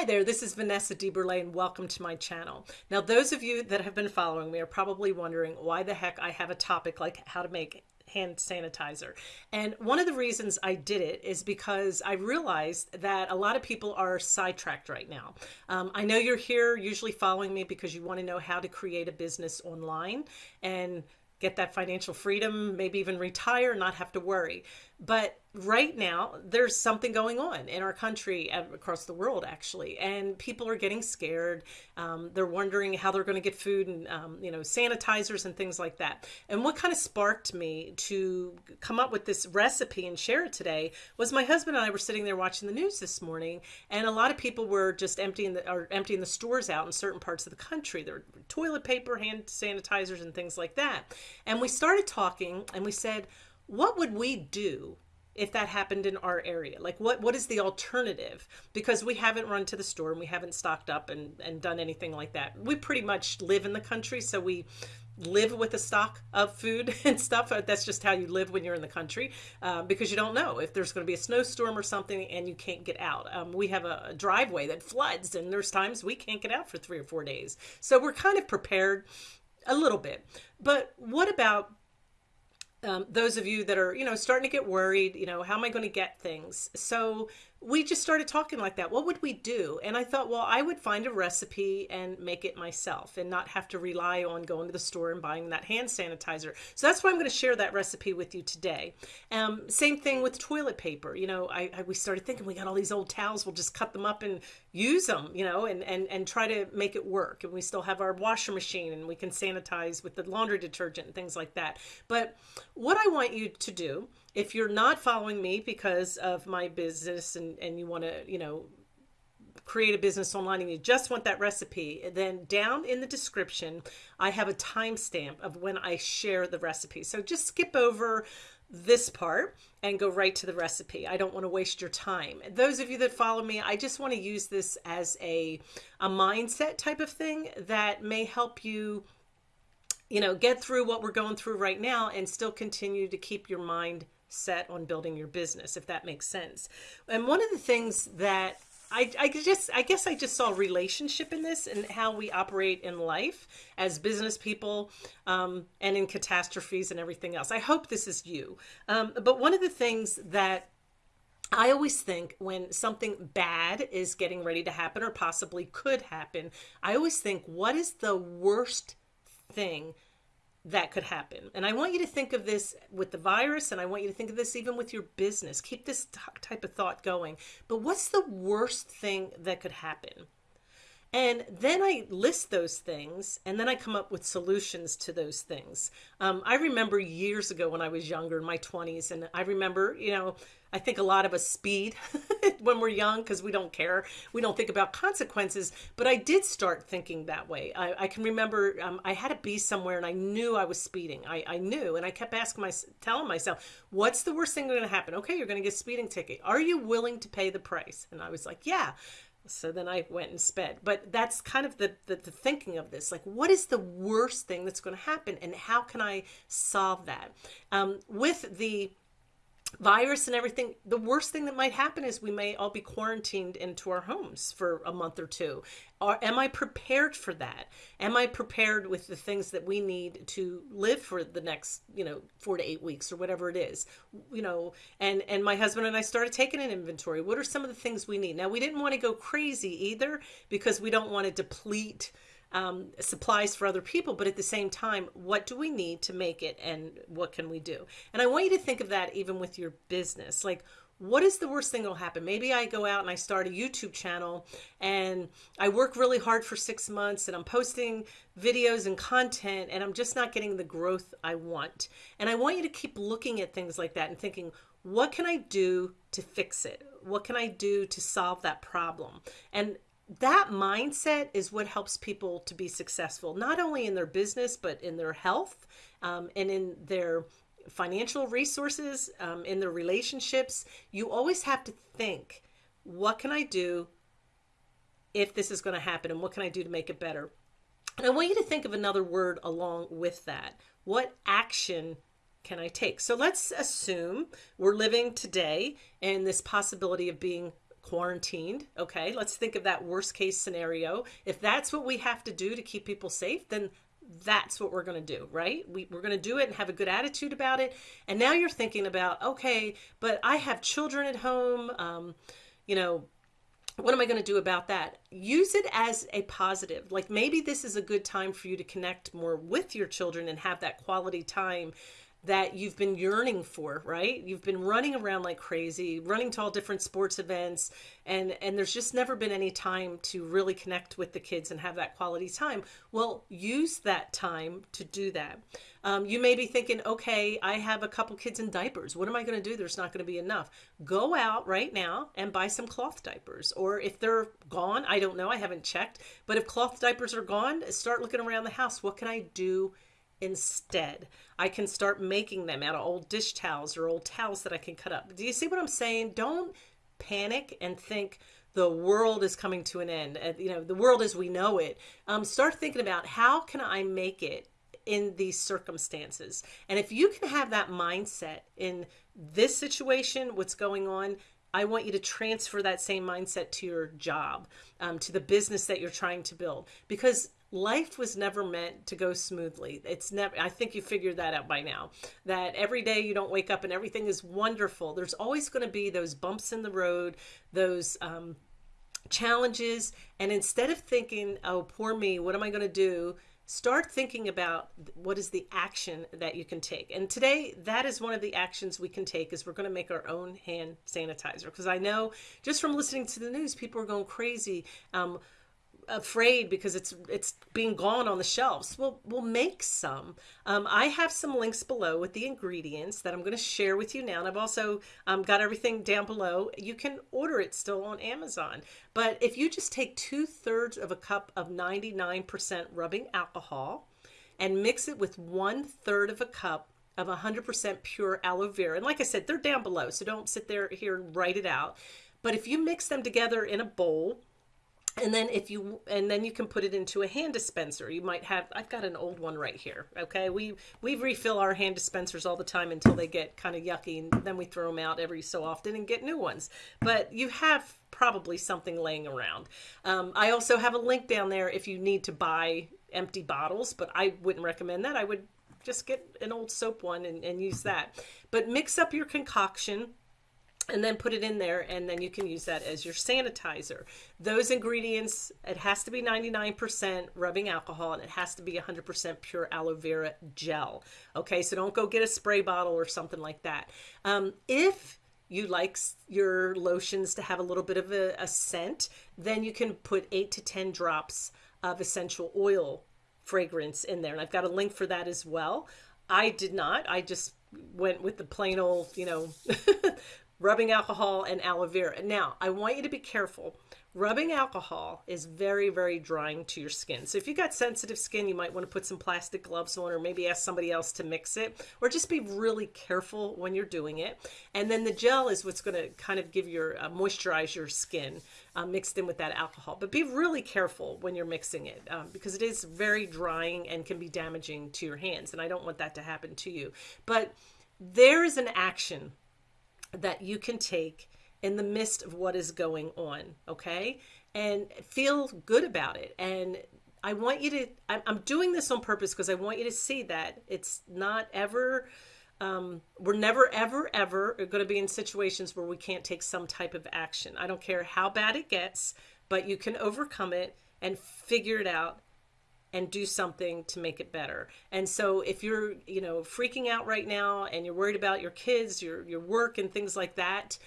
Hi there, this is Vanessa DeBurle and welcome to my channel. Now, those of you that have been following me are probably wondering why the heck I have a topic like how to make hand sanitizer. And one of the reasons I did it is because I realized that a lot of people are sidetracked right now. Um, I know you're here usually following me because you want to know how to create a business online and get that financial freedom, maybe even retire, not have to worry. But right now there's something going on in our country and across the world actually. And people are getting scared. Um, they're wondering how they're going to get food and um, you know sanitizers and things like that. And what kind of sparked me to come up with this recipe and share it today was my husband and I were sitting there watching the news this morning and a lot of people were just emptying the or emptying the stores out in certain parts of the country. There were toilet paper hand sanitizers and things like that. And we started talking and we said what would we do if that happened in our area? Like what what is the alternative? Because we haven't run to the store and we haven't stocked up and and done anything like that. We pretty much live in the country so we live with a stock of food and stuff. That's just how you live when you're in the country uh, because you don't know if there's going to be a snowstorm or something and you can't get out. Um, we have a driveway that floods and there's times we can't get out for three or four days. So we're kind of prepared a little bit. But what about um, those of you that are, you know, starting to get worried, you know, how am I going to get things? So we just started talking like that. What would we do? And I thought, well, I would find a recipe and make it myself and not have to rely on going to the store and buying that hand sanitizer. So that's why I'm going to share that recipe with you today. Um, same thing with toilet paper. You know, I, I, we started thinking we got all these old towels. We'll just cut them up and use them, you know, and, and, and try to make it work. And we still have our washer machine and we can sanitize with the laundry detergent and things like that. But what I want you to do if you're not following me because of my business and, and you want to, you know, create a business online and you just want that recipe, then down in the description, I have a timestamp of when I share the recipe. So just skip over this part and go right to the recipe. I don't want to waste your time. Those of you that follow me, I just want to use this as a, a mindset type of thing that may help you you know, get through what we're going through right now and still continue to keep your mind set on building your business, if that makes sense. And one of the things that I, I just, I guess I just saw relationship in this and how we operate in life as business people um, and in catastrophes and everything else. I hope this is you. Um, but one of the things that I always think when something bad is getting ready to happen or possibly could happen, I always think, what is the worst thing that could happen. And I want you to think of this with the virus, and I want you to think of this even with your business. Keep this type of thought going. But what's the worst thing that could happen? And then I list those things and then I come up with solutions to those things. Um, I remember years ago when I was younger in my 20s, and I remember, you know, I think a lot of us speed when we're young because we don't care. We don't think about consequences. But I did start thinking that way. I, I can remember um, I had to be somewhere and I knew I was speeding. I, I knew. And I kept asking my, telling myself, what's the worst thing going to happen? Okay, you're going to get a speeding ticket. Are you willing to pay the price? And I was like, yeah. So then I went and sped. But that's kind of the, the, the thinking of this. Like, what is the worst thing that's going to happen? And how can I solve that? Um, with the virus and everything, the worst thing that might happen is we may all be quarantined into our homes for a month or two. Or am I prepared for that? Am I prepared with the things that we need to live for the next, you know, four to eight weeks or whatever it is? You know, and and my husband and I started taking an inventory. What are some of the things we need? Now we didn't want to go crazy either because we don't want to deplete um, supplies for other people, but at the same time, what do we need to make it and what can we do? And I want you to think of that even with your business. Like, what is the worst thing that'll happen? Maybe I go out and I start a YouTube channel and I work really hard for six months and I'm posting videos and content and I'm just not getting the growth I want. And I want you to keep looking at things like that and thinking, what can I do to fix it? What can I do to solve that problem? And that mindset is what helps people to be successful, not only in their business, but in their health um, and in their financial resources, um, in their relationships. You always have to think, what can I do if this is going to happen? And what can I do to make it better? And I want you to think of another word along with that. What action can I take? So let's assume we're living today in this possibility of being quarantined. Okay, let's think of that worst case scenario. If that's what we have to do to keep people safe, then that's what we're going to do, right? We, we're going to do it and have a good attitude about it. And now you're thinking about, okay, but I have children at home. Um, you know, what am I going to do about that? Use it as a positive. Like maybe this is a good time for you to connect more with your children and have that quality time that you've been yearning for, right? You've been running around like crazy, running to all different sports events, and and there's just never been any time to really connect with the kids and have that quality time. Well, use that time to do that. Um, you may be thinking, okay, I have a couple kids in diapers. What am I going to do? There's not going to be enough. Go out right now and buy some cloth diapers. Or if they're gone, I don't know, I haven't checked. But if cloth diapers are gone, start looking around the house. What can I do? Instead. I can start making them out of old dish towels or old towels that I can cut up. Do you see what I'm saying? Don't panic and think the world is coming to an end. Uh, you know, the world as we know it. Um, start thinking about how can I make it in these circumstances. And if you can have that mindset in this situation, what's going on, I want you to transfer that same mindset to your job, um, to the business that you're trying to build. Because life was never meant to go smoothly. It's never, I think you figured that out by now, that every day you don't wake up and everything is wonderful. There's always going to be those bumps in the road, those, um, challenges. And instead of thinking, oh, poor me, what am I going to do? Start thinking about what is the action that you can take. And today, that is one of the actions we can take is we're going to make our own hand sanitizer. Because I know just from listening to the news, people are going crazy. Um, afraid because it's it's being gone on the shelves. Well, we'll make some. Um, I have some links below with the ingredients that I'm going to share with you now. And I've also um, got everything down below. You can order it still on Amazon. But if you just take two thirds of a cup of 99% rubbing alcohol and mix it with one third of a cup of 100% pure aloe vera. And like I said, they're down below, so don't sit there here and write it out. But if you mix them together in a bowl, and then if you and then you can put it into a hand dispenser. You might have i've got an old one right here okay? We we refill our hand dispensers all the time until they get kind of yucky and then we throw them out every so often and get new ones. But you have probably something laying around. Um, i also have a link down there if you need to buy empty bottles but i wouldn't recommend that. I would just get an old soap one and, and use that. But mix up your concoction and then put it in there and then you can use that as your sanitizer. Those ingredients it has to be 99% rubbing alcohol and it has to be 100% pure aloe vera gel. Okay so don't go get a spray bottle or something like that. Um, if you like your lotions to have a little bit of a, a scent then you can put 8 to 10 drops of essential oil fragrance in there and i've got a link for that as well. I did not. I just went with the plain old you know rubbing alcohol and aloe vera. Now, I want you to be careful. Rubbing alcohol is very, very drying to your skin. So if you've got sensitive skin, you might want to put some plastic gloves on or maybe ask somebody else to mix it or just be really careful when you're doing it. And then the gel is what's going to kind of give your uh, moisturize your skin uh, mixed in with that alcohol. But be really careful when you're mixing it um, because it is very drying and can be damaging to your hands. And I don't want that to happen to you. But there is an action that you can take in the midst of what is going on, okay? And feel good about it. And I want you to, I'm doing this on purpose because I want you to see that it's not ever, um, we're never, ever, ever going to be in situations where we can't take some type of action. I don't care how bad it gets, but you can overcome it and figure it out and do something to make it better. And so if you're, you know, freaking out right now and you're worried about your kids, your your work and things like that,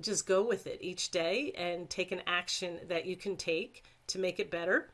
just go with it each day and take an action that you can take to make it better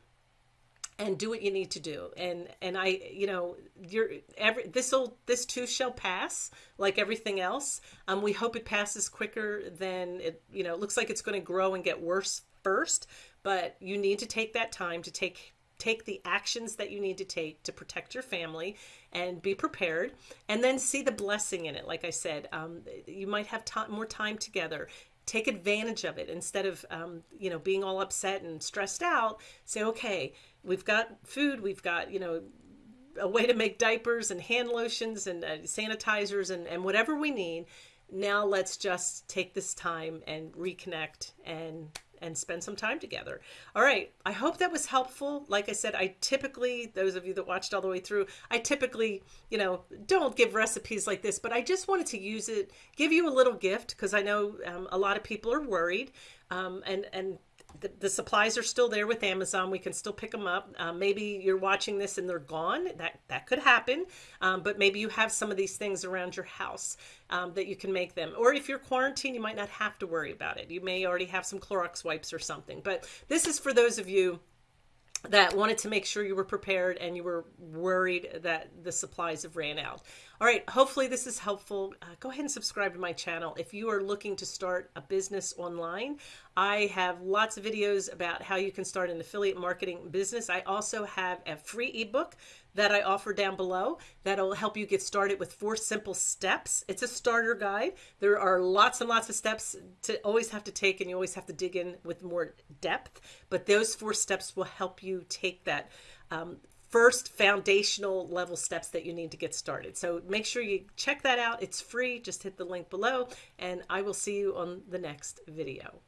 and do what you need to do and and i you know you're every this will this too shall pass like everything else um we hope it passes quicker than it you know it looks like it's going to grow and get worse first but you need to take that time to take take the actions that you need to take to protect your family and be prepared and then see the blessing in it. Like i said um, you might have more time together. Take advantage of it. Instead of um, you know being all upset and stressed out say okay we've got food we've got you know a way to make diapers and hand lotions and uh, sanitizers and, and whatever we need. Now let's just take this time and reconnect and and spend some time together. All right. I hope that was helpful. Like I said, I typically, those of you that watched all the way through, I typically, you know, don't give recipes like this, but I just wanted to use it, give you a little gift because I know um, a lot of people are worried um, and, and the, the, supplies are still there with Amazon. We can still pick them up. Uh, maybe you're watching this and they're gone. That that could happen. Um, but maybe you have some of these things around your house um, that you can make them. Or if you're quarantined, you might not have to worry about it. You may already have some Clorox wipes or something. But this is for those of you that wanted to make sure you were prepared and you were worried that the supplies have ran out. All right, hopefully this is helpful. Uh, go ahead and subscribe to my channel. If you are looking to start a business online, I have lots of videos about how you can start an affiliate marketing business. I also have a free ebook that I offer down below that'll help you get started with four simple steps. It's a starter guide. There are lots and lots of steps to always have to take and you always have to dig in with more depth, but those four steps will help you take that um, first foundational level steps that you need to get started. So make sure you check that out. It's free. Just hit the link below and I will see you on the next video.